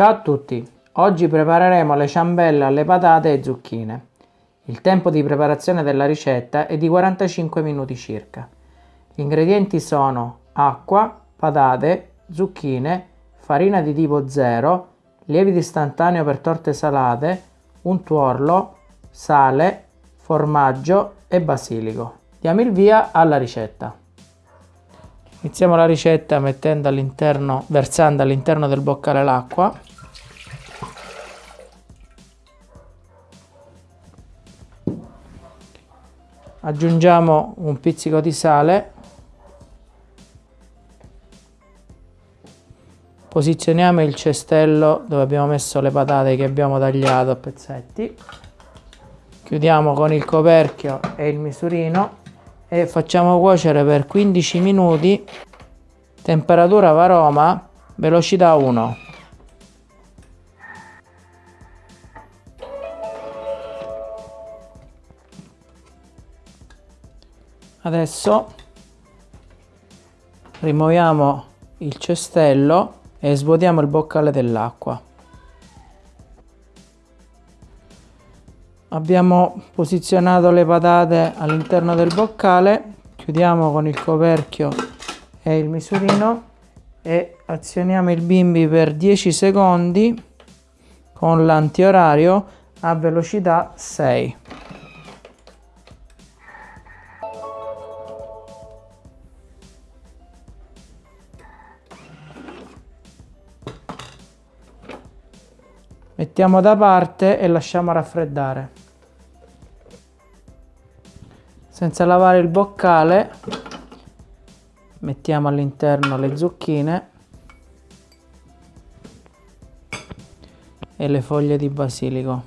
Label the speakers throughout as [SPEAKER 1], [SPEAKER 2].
[SPEAKER 1] Ciao a tutti, oggi prepareremo le ciambelle alle patate e zucchine. Il tempo di preparazione della ricetta è di 45 minuti circa. Gli ingredienti sono acqua, patate, zucchine, farina di tipo 0, lievito istantaneo per torte salate, un tuorlo, sale, formaggio e basilico. Diamo il via alla ricetta. Iniziamo la ricetta mettendo all'interno, versando all'interno del boccale l'acqua. Aggiungiamo un pizzico di sale. Posizioniamo il cestello dove abbiamo messo le patate che abbiamo tagliato a pezzetti. Chiudiamo con il coperchio e il misurino e facciamo cuocere per 15 minuti temperatura varoma velocità 1 adesso rimuoviamo il cestello e svuotiamo il boccale dell'acqua. Abbiamo posizionato le patate all'interno del boccale chiudiamo con il coperchio e il misurino e azioniamo il bimbi per 10 secondi con l'antiorario a velocità 6 mettiamo da parte e lasciamo raffreddare. Senza lavare il boccale mettiamo all'interno le zucchine e le foglie di basilico.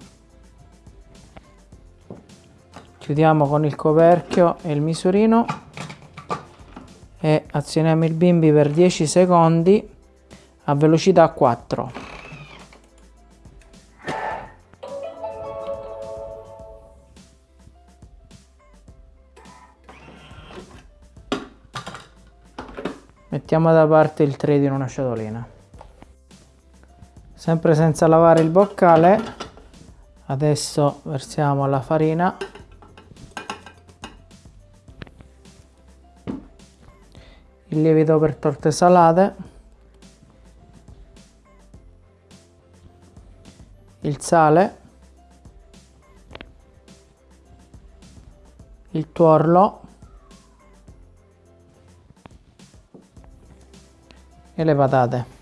[SPEAKER 1] Chiudiamo con il coperchio e il misurino e azioniamo il bimbi per 10 secondi a velocità 4 mettiamo da parte il trade in una ciotolina sempre senza lavare il boccale adesso versiamo la farina. Il lievito per torte salate. Il sale. Il tuorlo e le patate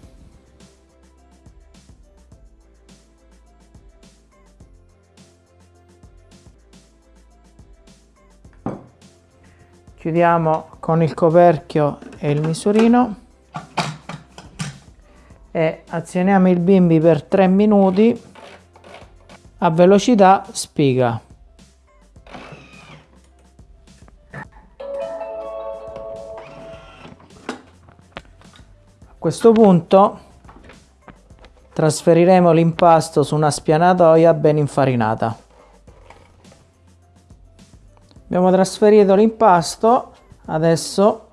[SPEAKER 1] chiudiamo con il coperchio e il misurino e azioniamo il bimbi per 3 minuti a velocità spiga questo punto trasferiremo l'impasto su una spianatoia ben infarinata. Abbiamo trasferito l'impasto, adesso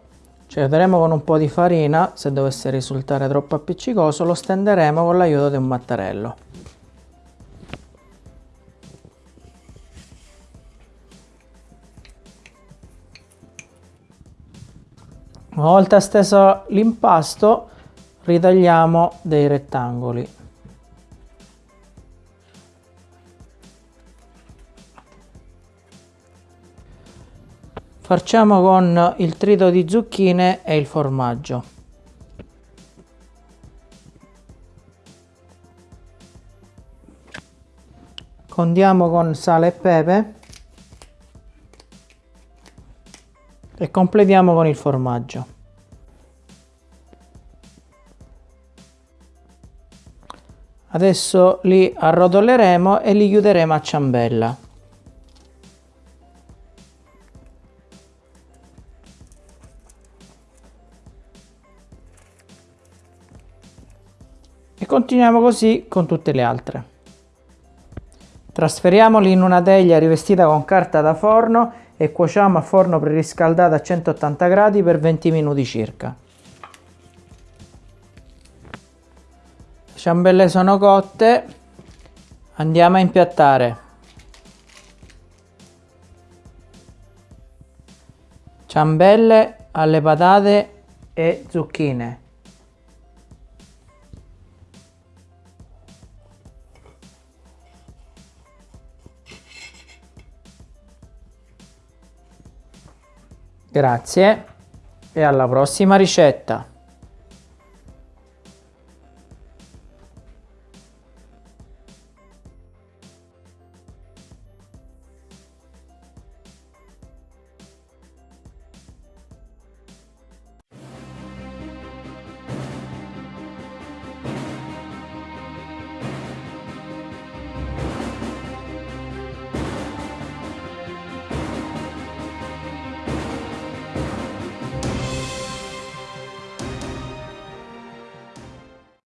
[SPEAKER 1] ci aiuteremo con un po' di farina, se dovesse risultare troppo appiccicoso lo stenderemo con l'aiuto di un mattarello. Una volta steso l'impasto ritagliamo dei rettangoli. Facciamo con il trito di zucchine e il formaggio. Condiamo con sale e pepe e completiamo con il formaggio adesso li arrotoleremo e li chiuderemo a ciambella. E continuiamo così con tutte le altre. Trasferiamoli in una teglia rivestita con carta da forno e cuociamo a forno preriscaldato a 180 gradi per 20 minuti circa ciambelle sono cotte, andiamo a impiattare. Ciambelle alle patate e zucchine. Grazie e alla prossima ricetta.